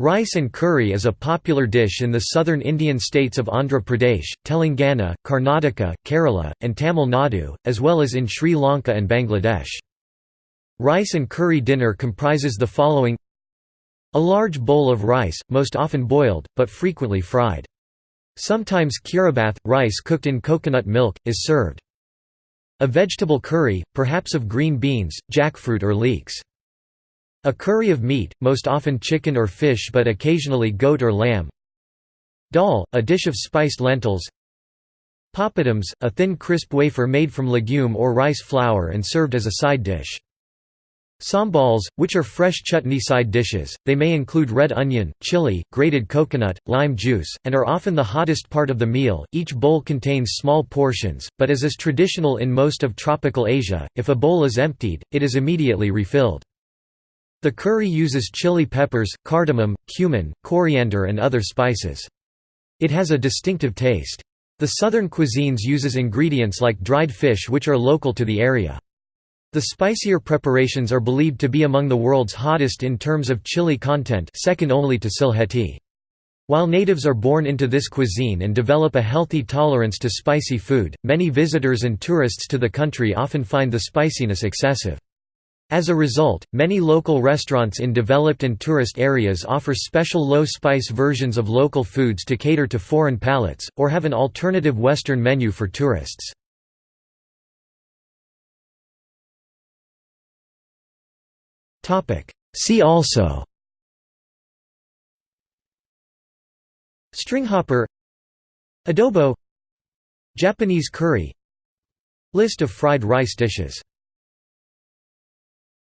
Rice and curry is a popular dish in the southern Indian states of Andhra Pradesh, Telangana, Karnataka, Kerala, and Tamil Nadu, as well as in Sri Lanka and Bangladesh. Rice and curry dinner comprises the following A large bowl of rice, most often boiled, but frequently fried. Sometimes kiribath, rice cooked in coconut milk, is served. A vegetable curry, perhaps of green beans, jackfruit or leeks. A curry of meat, most often chicken or fish but occasionally goat or lamb. Dal, a dish of spiced lentils. Papadums, a thin crisp wafer made from legume or rice flour and served as a side dish. Sambals, which are fresh chutney side dishes, they may include red onion, chili, grated coconut, lime juice, and are often the hottest part of the meal. Each bowl contains small portions, but as is traditional in most of tropical Asia, if a bowl is emptied, it is immediately refilled. The curry uses chili peppers, cardamom, cumin, coriander and other spices. It has a distinctive taste. The southern cuisines uses ingredients like dried fish which are local to the area. The spicier preparations are believed to be among the world's hottest in terms of chili content second only to Sylheti. While natives are born into this cuisine and develop a healthy tolerance to spicy food, many visitors and tourists to the country often find the spiciness excessive. As a result, many local restaurants in developed and tourist areas offer special low-spice versions of local foods to cater to foreign palates, or have an alternative Western menu for tourists. See also Stringhopper Adobo Japanese curry List of fried rice dishes